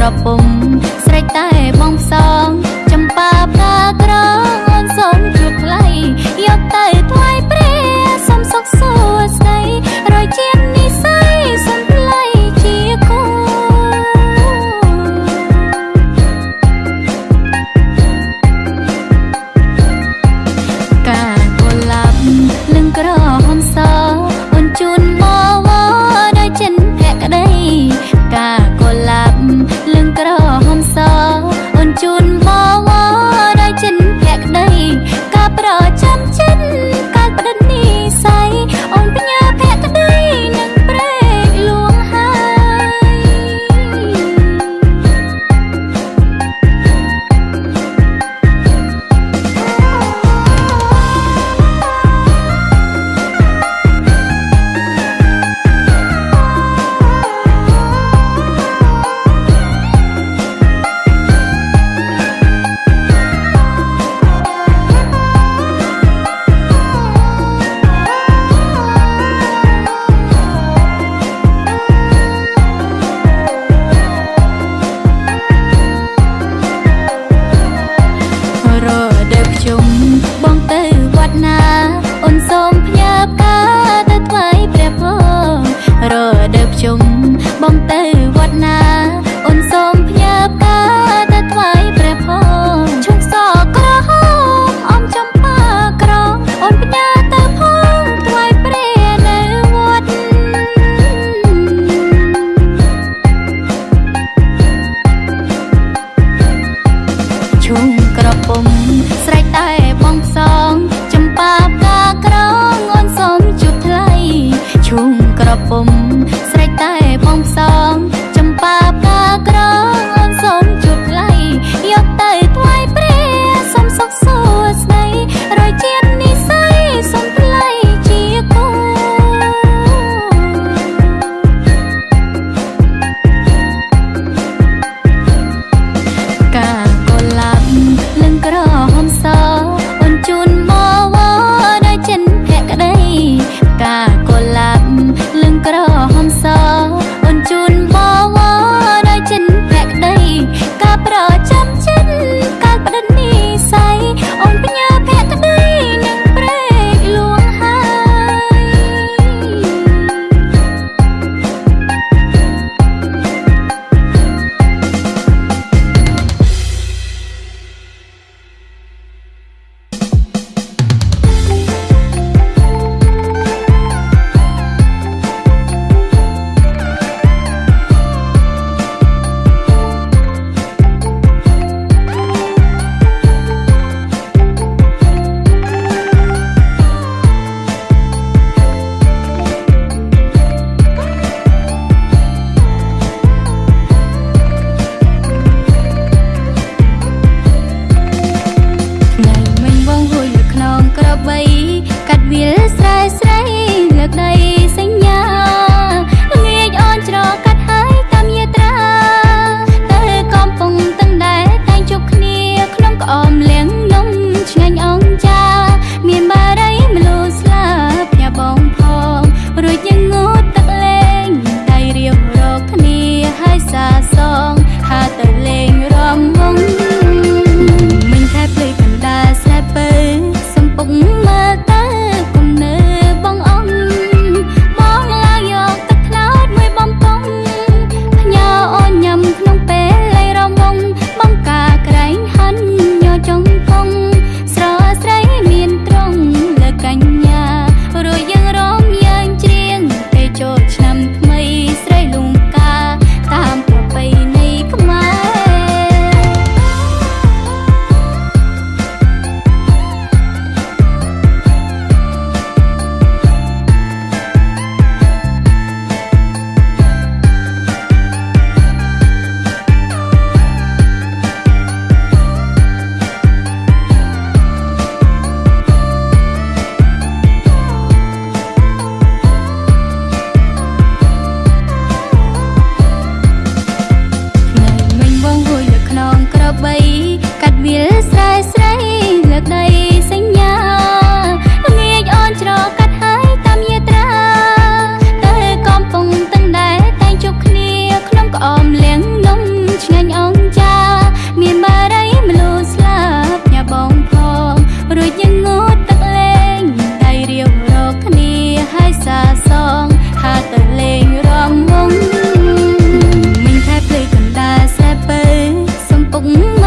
ប្រពំស្រេចតែបងផ្សង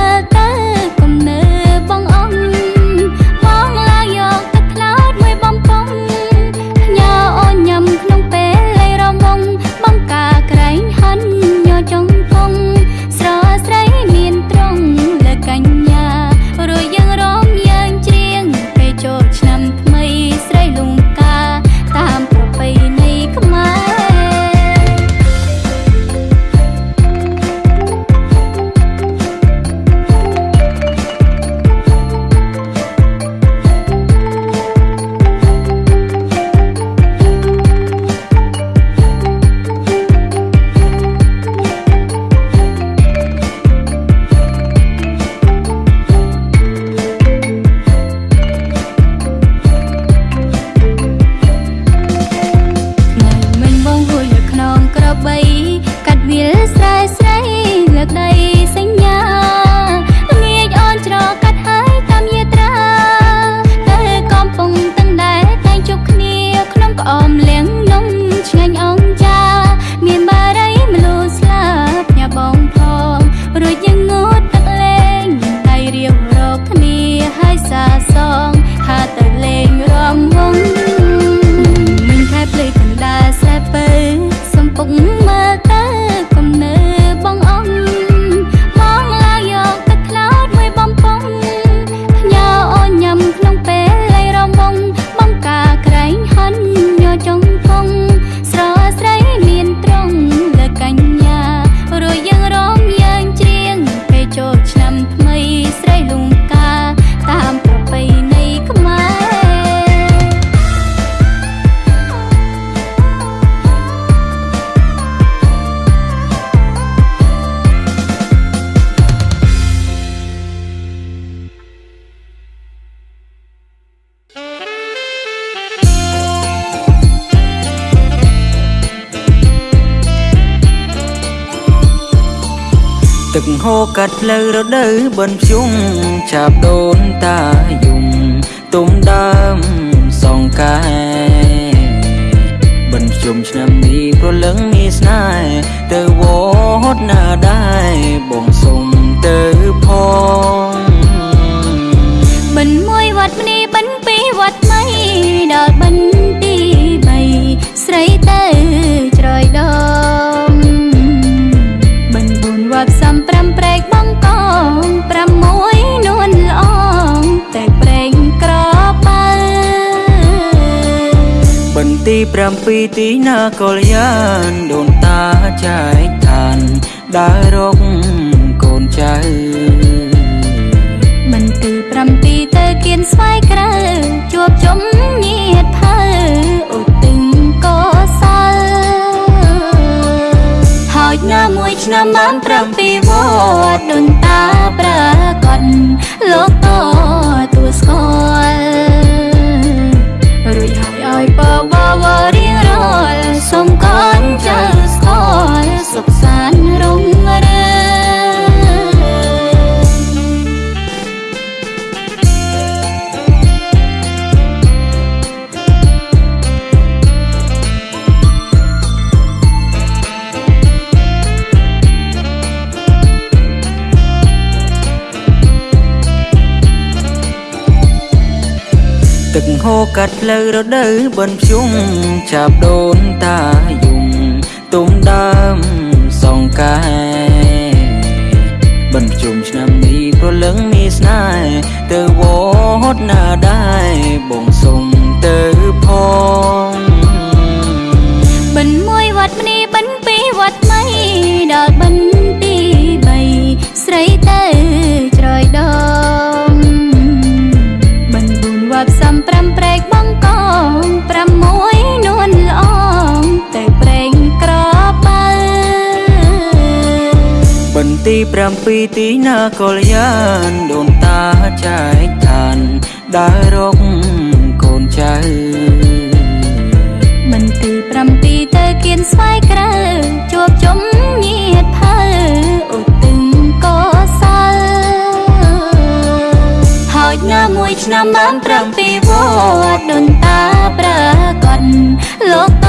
that om ទឹកហូរកាត់ផ្លូវរដូវបិណ្ឌភ្ជុំចាប់ដូនតាយំទុំដើមសងកាយបិណ្ឌភ្ជុំឆ្នាំនេះប្រលឹងមានស្នេហ៍ទៅវត្តណាដែរបងសុំ ទី7ទីណាកលយានដូនតាចែកឋានដើររកកូនចៅមិនទី7ទៅគៀនស្វាយក្រៅជួបជុំញាតភៅឧទិញកោសាចណាមួយឆ្នាំបាន7វត្តដូនតាប្រកបលោកតទួស្គាល់ ហូរកាត់ផ្លូវរដូវបិណ្ឌភ្ជុំចាប់ដូនតា 7ទីណាកលយានដូនតាចែកឋានដើររកកូនចៅមិនទី7ទៅគៀនស្វាយក្រៅជួបជុំញាតភៅឧទិញកោសាលហើយណាមួយឆ្នាំបាន7វត្តដូនតាប្រកបលោក